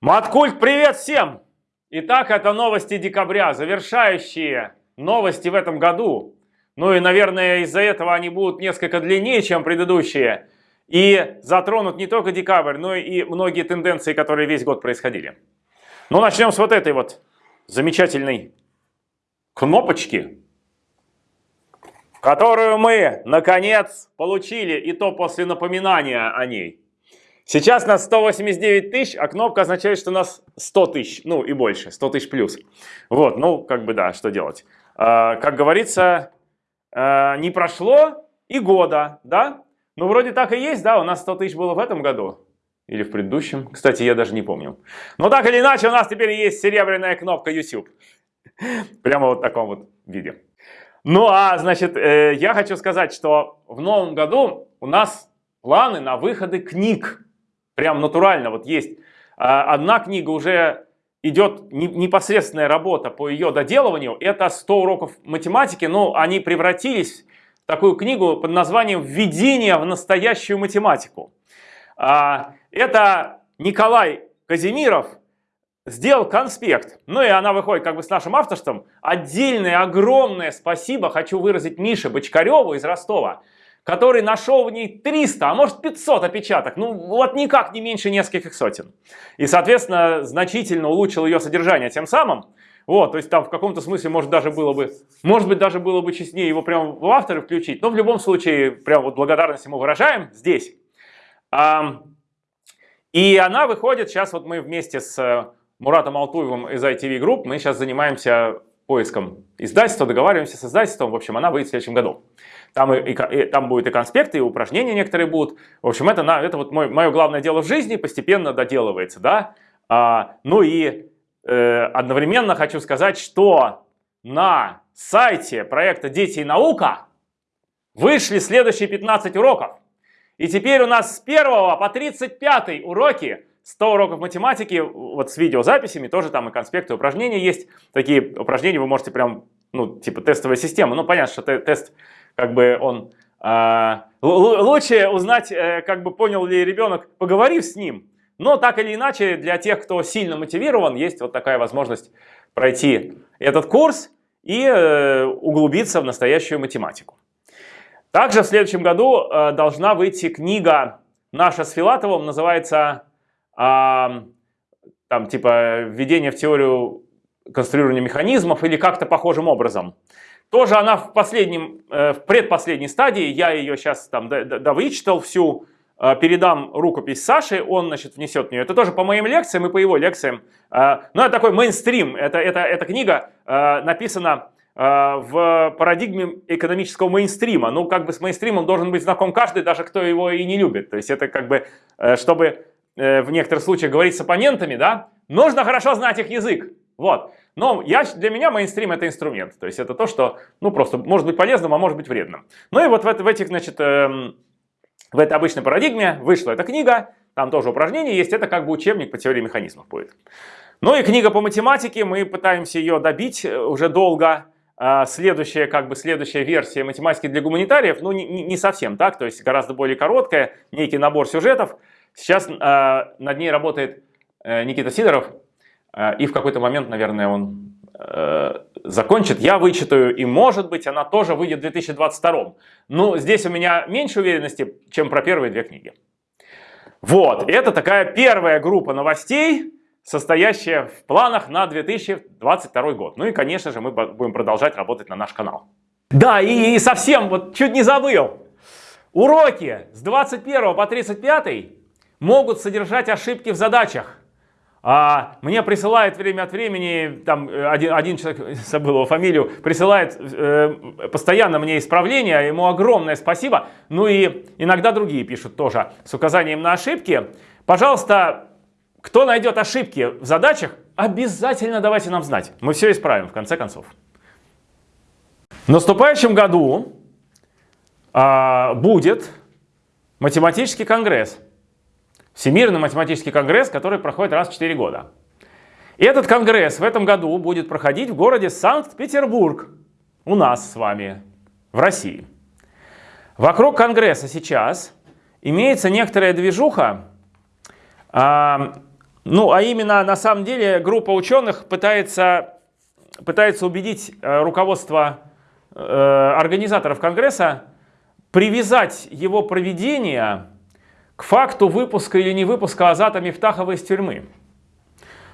Маткульт, привет всем! Итак, это новости декабря, завершающие новости в этом году. Ну и, наверное, из-за этого они будут несколько длиннее, чем предыдущие. И затронут не только декабрь, но и многие тенденции, которые весь год происходили. Ну, начнем с вот этой вот замечательной кнопочки, которую мы, наконец, получили, и то после напоминания о ней. Сейчас нас 189 тысяч, а кнопка означает, что нас 100 тысяч, ну и больше, 100 тысяч плюс. Вот, ну, как бы да, что делать. А, как говорится, а, не прошло и года, да? Ну, вроде так и есть, да, у нас 100 тысяч было в этом году. Или в предыдущем. Кстати, я даже не помню. Но так или иначе, у нас теперь есть серебряная кнопка YouTube. Прямо вот в таком вот виде. Ну, а, значит, э, я хочу сказать, что в новом году у нас планы на выходы книг. Прям натурально вот есть. А, одна книга уже идет непосредственная работа по ее доделыванию. Это 100 уроков математики, но они превратились в такую книгу под названием «Введение в настоящую математику». А, это Николай Казимиров сделал конспект. Ну и она выходит как бы с нашим авторством. Отдельное огромное спасибо хочу выразить Мише Бочкареву из Ростова который нашел в ней 300, а может 500 опечаток, ну вот никак не меньше нескольких сотен. И, соответственно, значительно улучшил ее содержание тем самым. Вот, то есть там в каком-то смысле может даже было бы, может быть даже было бы честнее его прямо в авторы включить, но в любом случае прям вот благодарность ему выражаем здесь. А, и она выходит, сейчас вот мы вместе с Муратом Алтуевым из ITV Group, мы сейчас занимаемся поиском издательства, договариваемся с издательством, в общем, она выйдет в следующем году. Там, и, и, там будет и конспекты, и упражнения некоторые будут. В общем, это, на, это вот мой, мое главное дело в жизни, постепенно доделывается. Да? А, ну и э, одновременно хочу сказать, что на сайте проекта «Дети и наука» вышли следующие 15 уроков. И теперь у нас с 1 по 35 уроки 100 уроков математики, вот с видеозаписями, тоже там и конспекты, и упражнения есть. Такие упражнения вы можете прям, ну, типа тестовая система. Ну, понятно, что тест как бы он... Э, лучше узнать, э, как бы понял ли ребенок, поговорив с ним. Но так или иначе, для тех, кто сильно мотивирован, есть вот такая возможность пройти этот курс и э, углубиться в настоящую математику. Также в следующем году э, должна выйти книга наша с Филатовым, называется э, там типа «Введение в теорию конструирования механизмов» или как-то похожим образом. Тоже она в последнем, э, в предпоследней стадии, я ее сейчас там довычитал всю, э, передам рукопись Саши, он, значит, внесет в нее. Это тоже по моим лекциям и по его лекциям. Э, ну, это такой мейнстрим, это, это, эта книга написана в парадигме экономического мейнстрима. Ну, как бы с мейнстримом должен быть знаком каждый, даже кто его и не любит. То есть это как бы, чтобы в некоторых случаях говорить с оппонентами, да, нужно хорошо знать их язык. Вот. Но я, для меня мейнстрим это инструмент. То есть это то, что ну, просто может быть полезным, а может быть вредным. Ну и вот в, в этих, значит, эм, в этой обычной парадигме вышла эта книга, там тоже упражнения есть, это как бы учебник по теории механизмов будет. Ну и книга по математике, мы пытаемся ее добить э, уже долго. А, следующая, как бы следующая версия математики для гуманитариев, ну не, не совсем так, то есть гораздо более короткая, некий набор сюжетов. Сейчас э, над ней работает э, Никита Сидоров, и в какой-то момент, наверное, он э, закончит, я вычитаю, и может быть она тоже выйдет в 2022. Но здесь у меня меньше уверенности, чем про первые две книги. Вот, это такая первая группа новостей, состоящая в планах на 2022 год. Ну и, конечно же, мы будем продолжать работать на наш канал. Да, и, и совсем, вот чуть не забыл. Уроки с 21 по 35 могут содержать ошибки в задачах. А мне присылает время от времени, там э, один, один человек, забыл его фамилию, присылает э, постоянно мне исправления, ему огромное спасибо. Ну и иногда другие пишут тоже с указанием на ошибки. Пожалуйста, кто найдет ошибки в задачах, обязательно давайте нам знать. Мы все исправим в конце концов. В наступающем году э, будет математический конгресс. Всемирный математический конгресс, который проходит раз в 4 года. И этот конгресс в этом году будет проходить в городе Санкт-Петербург, у нас с вами, в России. Вокруг конгресса сейчас имеется некоторая движуха, а, Ну, а именно, на самом деле, группа ученых пытается, пытается убедить э, руководство э, организаторов Конгресса привязать его проведение к факту выпуска или не выпуска Азата Мифтахова из тюрьмы.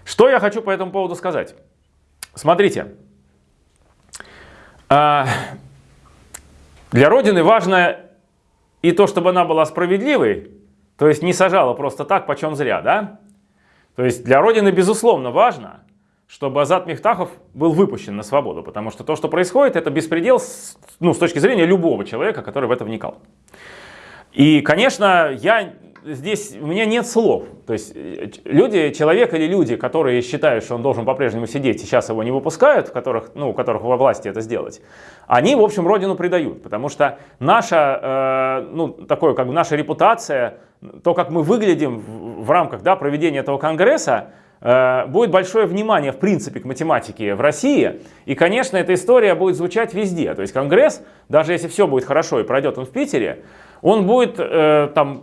Что я хочу по этому поводу сказать? Смотрите, а, для Родины важно и то, чтобы она была справедливой, то есть не сажала просто так, почем зря, да? То есть для Родины, безусловно, важно, чтобы Азат Мифтахов был выпущен на свободу, потому что то, что происходит, это беспредел ну, с точки зрения любого человека, который в это вникал. И, конечно, я здесь, у меня нет слов. То есть э, люди, человек или люди, которые считают, что он должен по-прежнему сидеть, сейчас его не выпускают, которых, ну, у которых во власти это сделать, они, в общем, родину предают. Потому что наша, э, ну, такое, как бы наша репутация, то, как мы выглядим в, в рамках да, проведения этого конгресса, будет большое внимание, в принципе, к математике в России. И, конечно, эта история будет звучать везде. То есть Конгресс, даже если все будет хорошо и пройдет он в Питере, он будет э, там,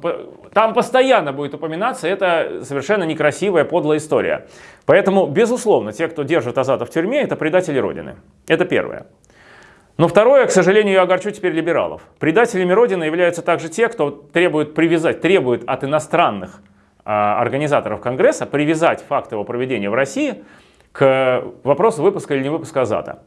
там постоянно будет упоминаться, это совершенно некрасивая, подлая история. Поэтому, безусловно, те, кто держит Азата в тюрьме, это предатели Родины. Это первое. Но второе, к сожалению, я огорчу теперь либералов. Предателями Родины являются также те, кто требует привязать, требует от иностранных организаторов Конгресса привязать факт его проведения в России к вопросу выпуска или не выпуска Азата.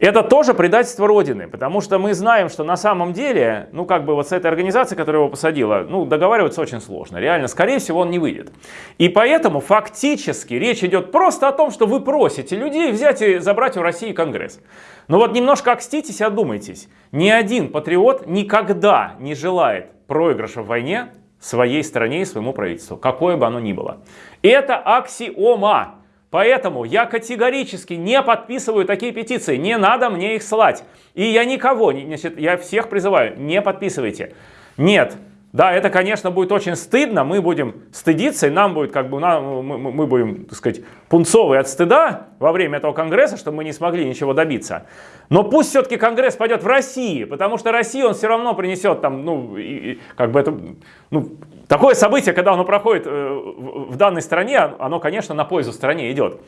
Это тоже предательство Родины, потому что мы знаем, что на самом деле, ну как бы вот с этой организацией, которая его посадила, ну договариваться очень сложно. Реально, скорее всего, он не выйдет. И поэтому фактически речь идет просто о том, что вы просите людей взять и забрать у России Конгресс. Но вот немножко окститесь и одумайтесь. Ни один патриот никогда не желает проигрыша в войне своей стране и своему правительству, какое бы оно ни было. Это аксиома. Поэтому я категорически не подписываю такие петиции, не надо мне их слать. И я никого, значит, я всех призываю, не подписывайте. Нет, да, это, конечно, будет очень стыдно, мы будем стыдиться, и нам будет, как бы, мы, мы будем, так сказать, пунцовые от стыда во время этого конгресса, что мы не смогли ничего добиться. Но пусть все-таки конгресс пойдет в России, потому что Россия он все равно принесет там, ну, и, и, как бы это, ну, такое событие, когда оно проходит э, в данной стране, оно, конечно, на пользу стране идет.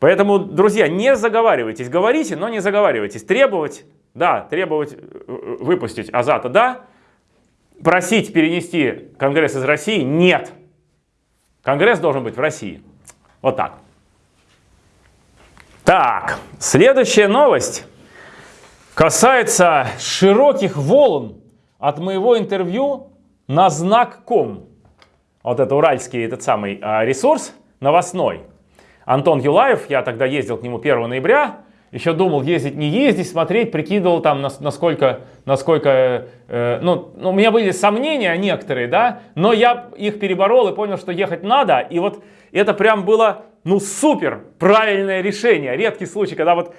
Поэтому, друзья, не заговаривайтесь, говорите, но не заговаривайтесь. Требовать, да, требовать э, выпустить Азата, да, просить перенести Конгресс из России? Нет. Конгресс должен быть в России. Вот так. Так, следующая новость касается широких волн от моего интервью на знак.ком. Вот это уральский этот самый а, ресурс новостной. Антон Юлаев, я тогда ездил к нему 1 ноября, еще думал ездить, не ездить, смотреть, прикидывал там, насколько, насколько э, ну, ну, у меня были сомнения некоторые, да, но я их переборол и понял, что ехать надо, и вот это прям было, ну, супер правильное решение, редкий случай, когда вот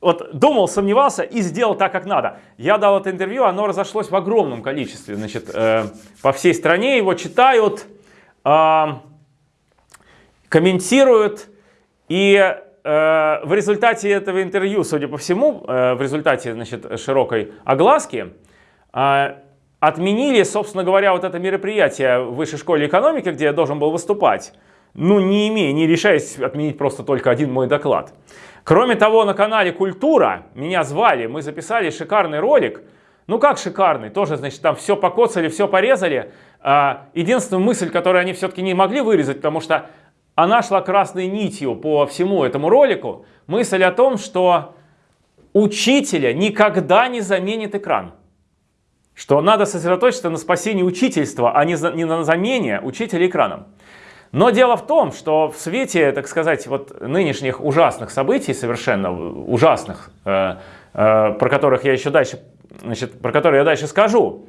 вот думал, сомневался и сделал так, как надо. Я дал это интервью, оно разошлось в огромном количестве, значит, э, по всей стране его читают, э, комментируют, и Э, в результате этого интервью, судя по всему, э, в результате значит, широкой огласки, э, отменили, собственно говоря, вот это мероприятие в Высшей школе экономики, где я должен был выступать, ну, не имея, не решаясь отменить просто только один мой доклад. Кроме того, на канале «Культура» меня звали, мы записали шикарный ролик, ну как шикарный, тоже, значит, там все покоцали, все порезали. Единственная мысль, которую они все-таки не могли вырезать, потому что она шла красной нитью по всему этому ролику. Мысль о том, что учителя никогда не заменит экран. Что надо сосредоточиться на спасении учительства, а не, не на замене учителя экраном. Но дело в том, что в свете, так сказать, вот нынешних ужасных событий, совершенно ужасных, э, э, про которых я еще дальше, значит, про которые я дальше скажу,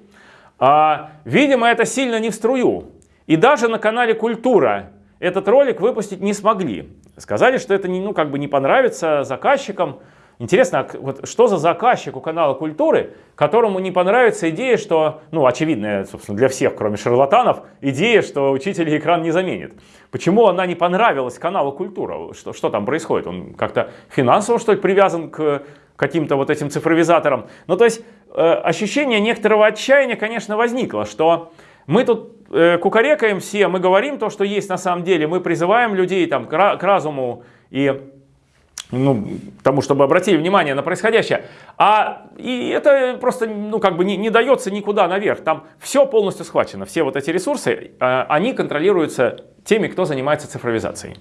э, видимо, это сильно не в струю. И даже на канале «Культура» этот ролик выпустить не смогли. Сказали, что это не, ну, как бы не понравится заказчикам. Интересно, а вот что за заказчик у канала Культуры, которому не понравится идея, что, ну, очевидная, собственно, для всех, кроме шарлатанов, идея, что учитель экран не заменит. Почему она не понравилась каналу Культура? Что, что там происходит? Он как-то финансово, что ли, привязан к каким-то вот этим цифровизаторам? Ну, то есть, э, ощущение некоторого отчаяния, конечно, возникло, что Мы тут э, кукарекаем все, мы говорим то, что есть на самом деле, мы призываем людей там, к, к разуму и ну, тому, чтобы обратили внимание на происходящее. А и это просто ну, как бы не, не дается никуда наверх. Там все полностью схвачено. Все вот эти ресурсы, э, они контролируются теми, кто занимается цифровизацией.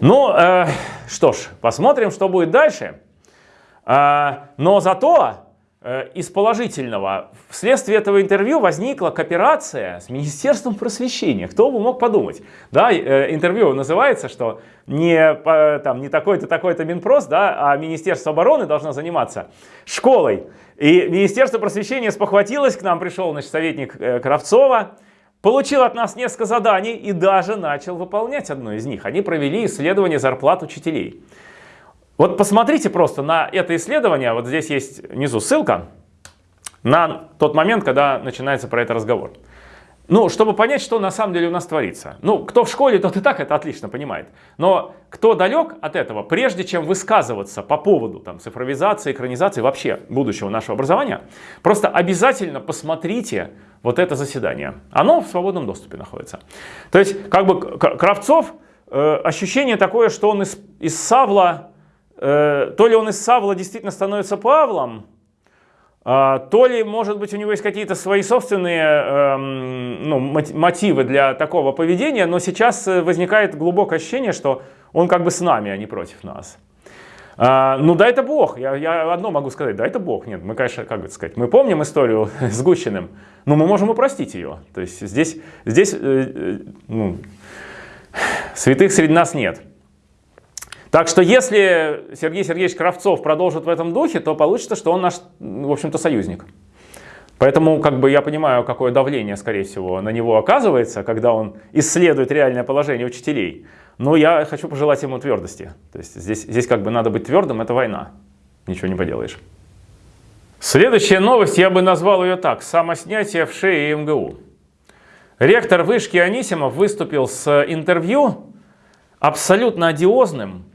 Ну, э, что ж, посмотрим, что будет дальше. Э, но зато из положительного. Вследствие этого интервью возникла кооперация с Министерством просвещения. Кто бы мог подумать? Да, э, интервью называется, что не, там, не такой-то, такой-то Минпрос, да, а Министерство обороны должно заниматься школой. И Министерство просвещения спохватилось, к нам пришел значит, советник э, Кравцова, получил от нас несколько заданий и даже начал выполнять одно из них. Они провели исследование зарплат учителей. Вот посмотрите просто на это исследование, вот здесь есть внизу ссылка на тот момент, когда начинается про это разговор. Ну, чтобы понять, что на самом деле у нас творится. Ну, кто в школе, тот и так это отлично понимает. Но кто далек от этого, прежде чем высказываться по поводу там, цифровизации, экранизации, вообще будущего нашего образования, просто обязательно посмотрите вот это заседание. Оно в свободном доступе находится. То есть, как бы Кравцов, э, ощущение такое, что он из, из Савла Э, то ли он из Савла действительно становится Павлом, а, то ли, может быть, у него есть какие-то свои собственные эм, ну, мотивы для такого поведения, но сейчас э, возникает глубокое ощущение, что он как бы с нами, а не против нас. А, ну да, это Бог. Я, я одно могу сказать, да, это Бог. Нет, мы, конечно, как бы сказать, мы помним историю с Гущиным, но мы можем упростить ее. То есть здесь, здесь э, ну, святых среди нас нет. Так что если Сергей Сергеевич Кравцов продолжит в этом духе, то получится, что он наш, в общем-то, союзник. Поэтому как бы я понимаю, какое давление, скорее всего, на него оказывается, когда он исследует реальное положение учителей. Но я хочу пожелать ему твердости. То есть здесь, здесь как бы надо быть твердым, это война. Ничего не поделаешь. Следующая новость, я бы назвал ее так. Самоснятие в шее МГУ. Ректор вышки Анисимов выступил с интервью абсолютно одиозным,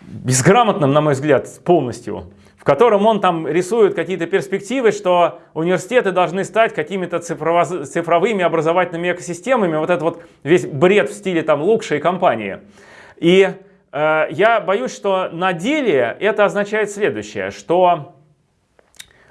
безграмотным, на мой взгляд, полностью, в котором он там рисует какие-то перспективы, что университеты должны стать какими-то цифровыми образовательными экосистемами, вот это вот весь бред в стиле там лучшей компании. И э, я боюсь, что на деле это означает следующее, что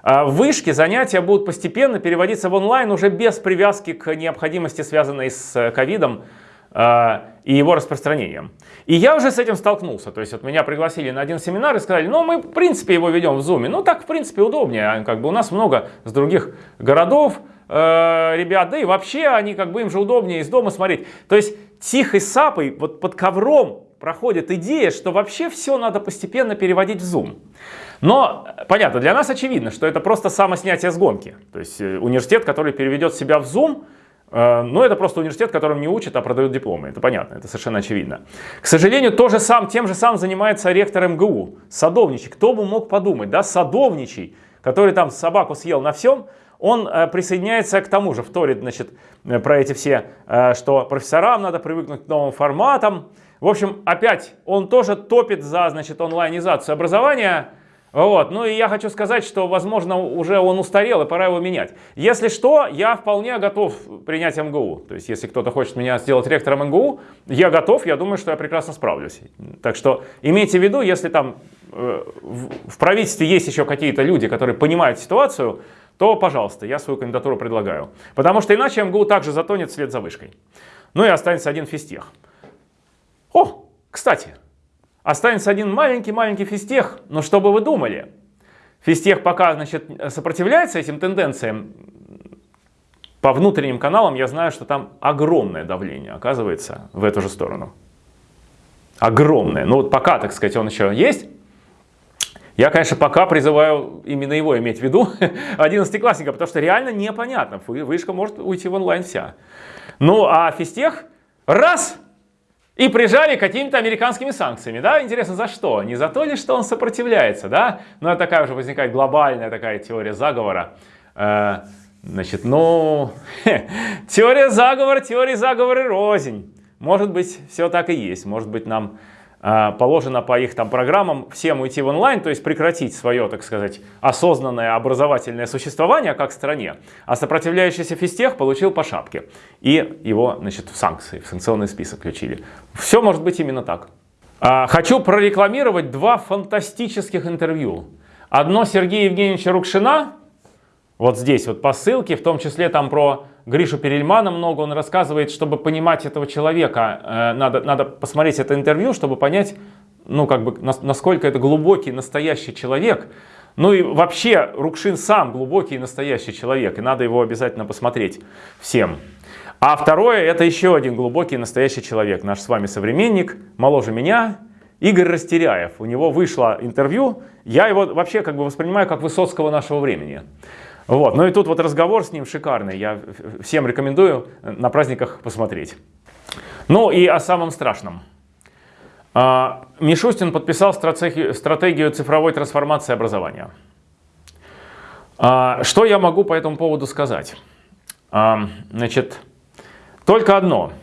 э, в вышке занятия будут постепенно переводиться в онлайн уже без привязки к необходимости, связанной с э, ковидом, э, и его распространением. И я уже с этим столкнулся. То есть вот меня пригласили на один семинар и сказали, ну мы в принципе его ведем в Zoom. Ну так в принципе удобнее. А как бы у нас много с других городов э, ребят, да и вообще они как бы им же удобнее из дома смотреть. То есть тихой сапой вот под ковром проходит идея, что вообще все надо постепенно переводить в Zoom. Но, понятно, для нас очевидно, что это просто самоснятие с гонки. То есть э, университет, который переведет себя в Zoom, Э, но это просто университет, которым не учат, а продают дипломы. Это понятно, это совершенно очевидно. К сожалению, то же сам, тем же самым занимается ректор МГУ, садовничий. Кто бы мог подумать, да, садовничий, который там собаку съел на всем, он э, присоединяется к тому же, вторит, значит, э, про эти все, что профессорам надо привыкнуть к новым форматам. В общем, опять он тоже топит за, значит, онлайнизацию образования, вот. Ну и я хочу сказать, что, возможно, уже он устарел и пора его менять. Если что, я вполне готов принять МГУ. То есть, если кто-то хочет меня сделать ректором МГУ, я готов, я думаю, что я прекрасно справлюсь. Так что имейте в виду, если там э, в правительстве есть еще какие-то люди, которые понимают ситуацию, то, пожалуйста, я свою кандидатуру предлагаю. Потому что иначе МГУ также затонет вслед за вышкой. Ну и останется один физтех. О, кстати, Останется один маленький-маленький физтех, но что бы вы думали? Физтех пока значит, сопротивляется этим тенденциям. По внутренним каналам я знаю, что там огромное давление оказывается в эту же сторону. Огромное. Ну вот пока, так сказать, он еще есть. Я, конечно, пока призываю именно его иметь в виду, 11-классника, потому что реально непонятно. Вышка может уйти в онлайн вся. Ну а физтех раз и прижали какими-то американскими санкциями, да? Интересно, за что? Не за то ли, что он сопротивляется, да? Ну, это такая уже возникает глобальная такая теория заговора. Э, значит, ну, теория заговора, теория заговора рознь. Может быть, все так и есть. Может быть, нам положено по их там программам всем уйти в онлайн, то есть прекратить свое, так сказать, осознанное образовательное существование как стране, а сопротивляющийся физтех получил по шапке. И его, значит, в санкции, в санкционный список включили. Все может быть именно так. А, хочу прорекламировать два фантастических интервью. Одно Сергея Евгеньевича Рукшина, вот здесь вот по ссылке, в том числе там про Гришу Перельмана много, он рассказывает, чтобы понимать этого человека, э, надо, надо посмотреть это интервью, чтобы понять, ну, как бы, насколько это глубокий, настоящий человек. Ну и вообще, Рукшин сам глубокий и настоящий человек, и надо его обязательно посмотреть всем. А второе, это еще один глубокий настоящий человек, наш с вами современник, моложе меня, Игорь Растеряев. У него вышло интервью, я его вообще как бы воспринимаю как Высоцкого нашего времени. Вот. Ну и тут вот разговор с ним шикарный. Я всем рекомендую на праздниках посмотреть. Ну и о самом страшном. А, Мишустин подписал стратегию, цифровой трансформации образования. А, что я могу по этому поводу сказать? А, значит, только одно.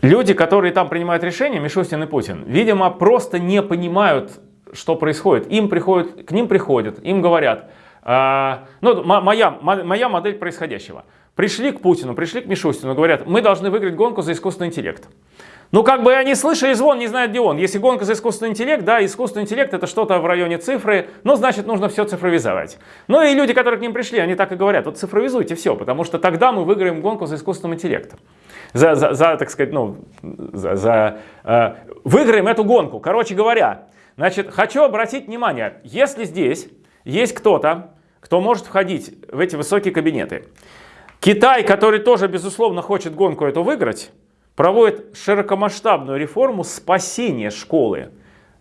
Люди, которые там принимают решения, Мишустин и Путин, видимо, просто не понимают что происходит? Им приходят, к ним приходят, им говорят, э, ну, моя, моя модель происходящего. Пришли к Путину, пришли к Мишустину, говорят, мы должны выиграть гонку за искусственный интеллект. Ну, как бы они слышали звон, не знают, где он. Если гонка за искусственный интеллект, да, искусственный интеллект это что-то в районе цифры, ну, значит, нужно все цифровизовать. Ну, и люди, которые к ним пришли, они так и говорят, вот цифровизуйте все, потому что тогда мы выиграем гонку за искусственным интеллектом. За, за, за так сказать, ну, за, за э, выиграем эту гонку. Короче говоря, Значит, хочу обратить внимание, если здесь есть кто-то, кто может входить в эти высокие кабинеты, Китай, который тоже, безусловно, хочет гонку эту выиграть, проводит широкомасштабную реформу спасения школы,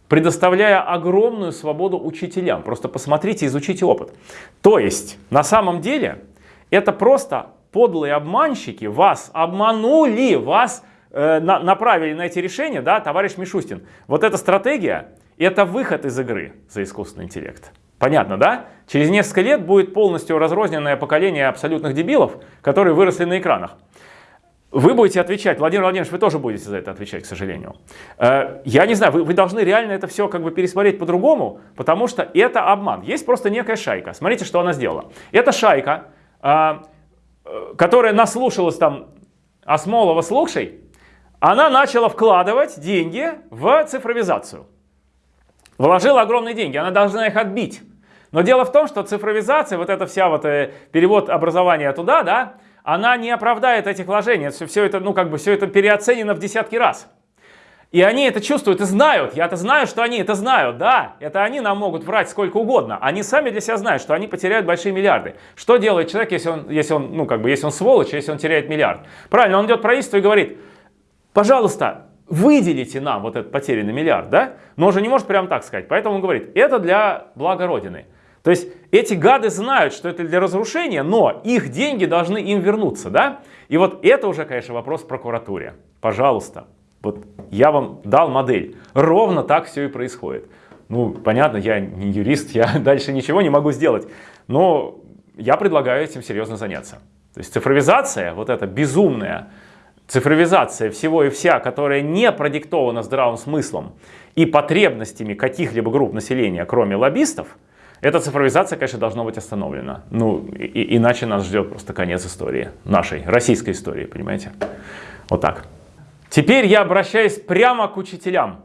предоставляя огромную свободу учителям. Просто посмотрите, изучите опыт. То есть, на самом деле, это просто подлые обманщики вас обманули, вас э, на, направили на эти решения, да, товарищ Мишустин. Вот эта стратегия, это выход из игры за искусственный интеллект. Понятно, да? Через несколько лет будет полностью разрозненное поколение абсолютных дебилов, которые выросли на экранах. Вы будете отвечать, Владимир Владимирович, вы тоже будете за это отвечать, к сожалению. Э, я не знаю, вы, вы должны реально это все как бы пересмотреть по-другому, потому что это обман. Есть просто некая шайка. Смотрите, что она сделала. Эта шайка, э, которая наслушалась там Осмолова слушай, она начала вкладывать деньги в цифровизацию. Вложила огромные деньги, она должна их отбить. Но дело в том, что цифровизация, вот эта вся вот э, перевод образования туда, да, она не оправдает этих вложений. Все, все это, ну как бы, все это переоценено в десятки раз. И они это чувствуют и знают. Я-то знаю, что они это знают, да. Это они нам могут врать сколько угодно. Они сами для себя знают, что они потеряют большие миллиарды. Что делает человек, если он, если он, ну как бы, если он сволочь, если он теряет миллиард? Правильно, он идет в правительство и говорит, пожалуйста, выделите нам вот этот потерянный миллиард, да? Но он же не может прямо так сказать. Поэтому он говорит, это для блага Родины. То есть эти гады знают, что это для разрушения, но их деньги должны им вернуться, да? И вот это уже, конечно, вопрос прокуратуре. Пожалуйста, вот я вам дал модель. Ровно так все и происходит. Ну, понятно, я не юрист, я дальше ничего не могу сделать. Но я предлагаю этим серьезно заняться. То есть цифровизация, вот эта безумная, Цифровизация всего и вся, которая не продиктована здравым смыслом и потребностями каких-либо групп населения, кроме лоббистов, эта цифровизация, конечно, должна быть остановлена. Ну, и, иначе нас ждет просто конец истории, нашей, российской истории, понимаете? Вот так. Теперь я обращаюсь прямо к учителям.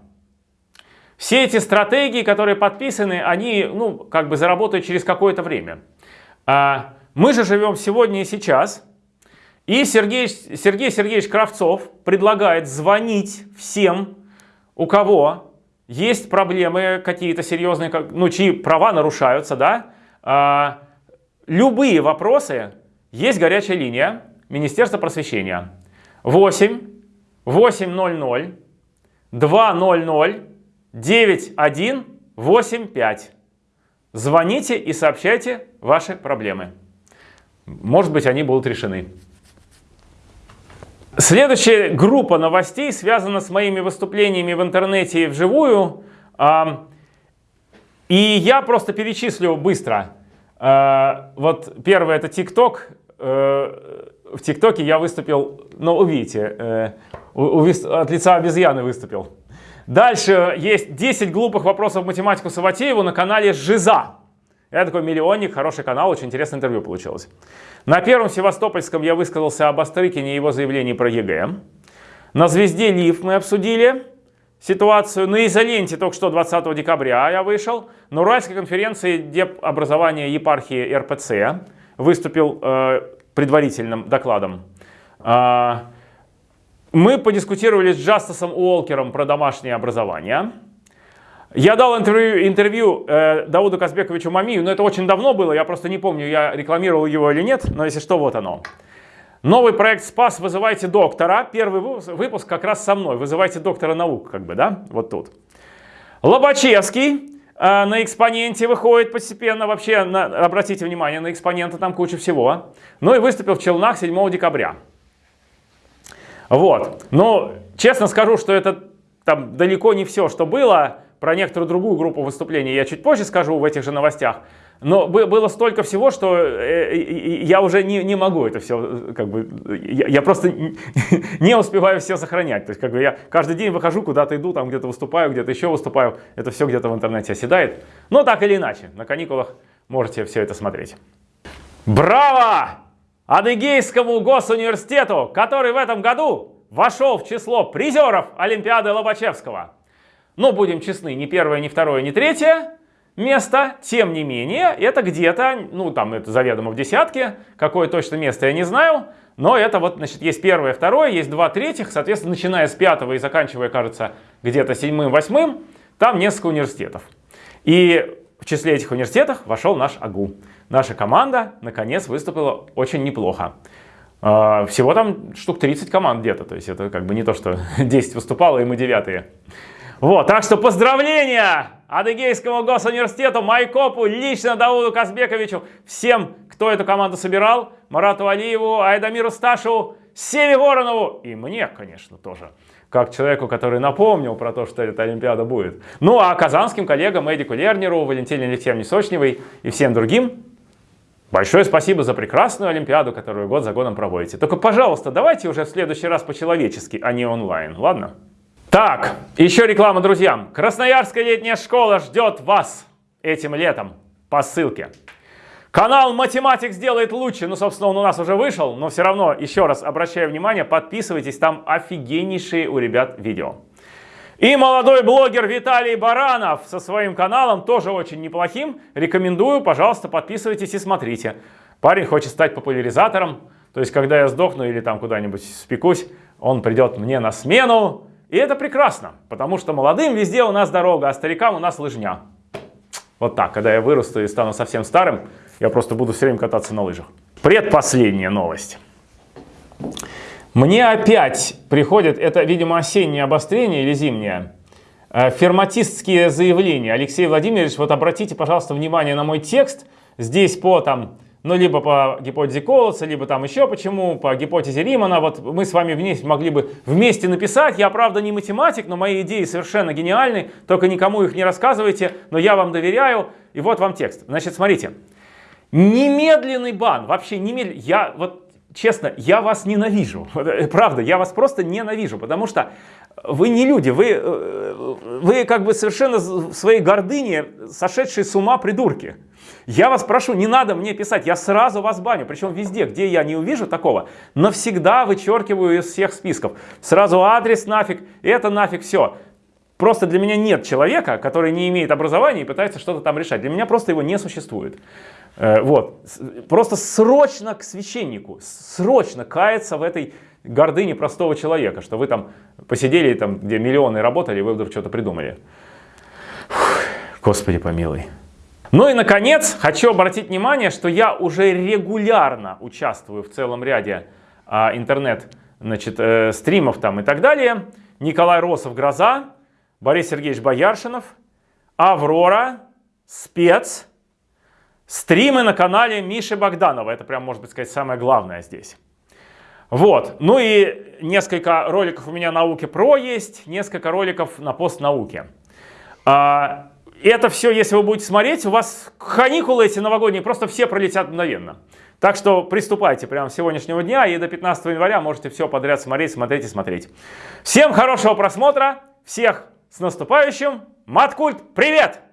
Все эти стратегии, которые подписаны, они, ну, как бы заработают через какое-то время. А мы же живем сегодня и сейчас – и Сергей, Сергей Сергеевич Кравцов предлагает звонить всем, у кого есть проблемы какие-то серьезные, ну, чьи права нарушаются, да, а, любые вопросы, есть горячая линия Министерства просвещения. 8 800 200 9185. Звоните и сообщайте ваши проблемы. Может быть, они будут решены. Следующая группа новостей связана с моими выступлениями в интернете и вживую. И я просто перечислю быстро. А, вот первое это ТикТок. Э, в ТикТоке я выступил, ну увидите, э, от лица обезьяны выступил. Дальше есть 10 глупых вопросов математику Савватееву на канале Жиза. Я такой миллионник, хороший канал, очень интересное интервью получилось. На первом Севастопольском я высказался об Бастрыкине и его заявлении про ЕГЭ. На «Звезде Live» мы обсудили ситуацию. На изоленте только что 20 декабря я вышел. На Уральской конференции деп образования епархии РПЦ выступил э, предварительным докладом. Э, мы подискутировали с Джастасом Уолкером про домашнее образование. Я дал интервью, интервью э, Дауду Казбековичу Мамию, но это очень давно было, я просто не помню, я рекламировал его или нет, но если что, вот оно. Новый проект «Спас. Вызывайте доктора». Первый выпуск как раз со мной. «Вызывайте доктора наук», как бы, да, вот тут. Лобачевский э, на экспоненте выходит постепенно. Вообще, на, обратите внимание, на экспонента там куча всего. Ну и выступил в Челнах 7 декабря. Вот. Но честно скажу, что это там далеко не все, что было. Про некоторую другую группу выступлений я чуть позже скажу в этих же новостях. Но было столько всего, что э, я уже не, не могу это все, как бы, я, я просто не успеваю все сохранять. То есть, как бы я каждый день выхожу, куда-то иду, там где-то выступаю, где-то еще выступаю. Это все где-то в интернете оседает. Но так или иначе, на каникулах можете все это смотреть. Браво! Адыгейскому госуниверситету, который в этом году вошел в число призеров Олимпиады Лобачевского. Но будем честны, ни первое, ни второе, ни третье место, тем не менее, это где-то, ну там это заведомо в десятке, какое точно место я не знаю, но это вот, значит, есть первое, второе, есть два третьих, соответственно, начиная с пятого и заканчивая, кажется, где-то седьмым, восьмым, там несколько университетов. И в числе этих университетов вошел наш АГУ. Наша команда, наконец, выступила очень неплохо. А, всего там штук 30 команд где-то, то есть это как бы не то, что 10 выступало и мы девятые. Вот, так что поздравления Адыгейскому госуниверситету, Майкопу, лично Дауду Казбековичу, всем, кто эту команду собирал, Марату Алиеву, Айдамиру Сташеву, Севе Воронову и мне, конечно, тоже, как человеку, который напомнил про то, что эта Олимпиада будет. Ну а казанским коллегам Эдику Лернеру, Валентине Алексеевне Сочневой и всем другим Большое спасибо за прекрасную Олимпиаду, которую год за годом проводите. Только, пожалуйста, давайте уже в следующий раз по-человечески, а не онлайн, ладно? Так, еще реклама друзьям. Красноярская летняя школа ждет вас этим летом по ссылке. Канал Математик сделает лучше. Ну, собственно, он у нас уже вышел, но все равно, еще раз обращаю внимание, подписывайтесь, там офигеннейшие у ребят видео. И молодой блогер Виталий Баранов со своим каналом, тоже очень неплохим. Рекомендую, пожалуйста, подписывайтесь и смотрите. Парень хочет стать популяризатором, то есть, когда я сдохну или там куда-нибудь спекусь, он придет мне на смену, и это прекрасно, потому что молодым везде у нас дорога, а старикам у нас лыжня. Вот так, когда я вырасту и стану совсем старым, я просто буду все время кататься на лыжах. Предпоследняя новость. Мне опять приходит, это, видимо, осеннее обострение или зимнее, э, ферматистские заявления. Алексей Владимирович, вот обратите, пожалуйста, внимание на мой текст. Здесь по там ну, либо по гипотезе Колоса, либо там еще почему, по гипотезе Римана. Вот мы с вами вместе могли бы вместе написать. Я, правда, не математик, но мои идеи совершенно гениальны. Только никому их не рассказывайте, но я вам доверяю. И вот вам текст. Значит, смотрите. Немедленный бан. Вообще немедленный. Я вот честно, я вас ненавижу. Правда, я вас просто ненавижу, потому что вы не люди, вы, э, вы как бы совершенно в своей гордыне сошедшие с ума придурки. Я вас прошу, не надо мне писать, я сразу вас баню, причем везде, где я не увижу такого, навсегда вычеркиваю из всех списков. Сразу адрес нафиг, это нафиг, все. Просто для меня нет человека, который не имеет образования и пытается что-то там решать. Для меня просто его не существует. Э, вот. Просто срочно к священнику, срочно каяться в этой гордыне простого человека, что вы там посидели, там, где миллионы работали, вы вдруг что-то придумали. Фух, Господи помилуй. Ну и, наконец, хочу обратить внимание, что я уже регулярно участвую в целом ряде а, интернет значит, э, там и так далее. Николай Росов «Гроза», Борис Сергеевич Бояршинов, Аврора, Спец, стримы на канале Миши Богданова. Это прям, может быть, сказать, самое главное здесь. Вот. Ну и несколько роликов у меня науки про есть, несколько роликов на постнауке. А, это все, если вы будете смотреть, у вас каникулы эти новогодние просто все пролетят мгновенно. Так что приступайте прямо с сегодняшнего дня и до 15 января можете все подряд смотреть, смотреть и смотреть. Всем хорошего просмотра, всех с наступающим! Маткульт, привет!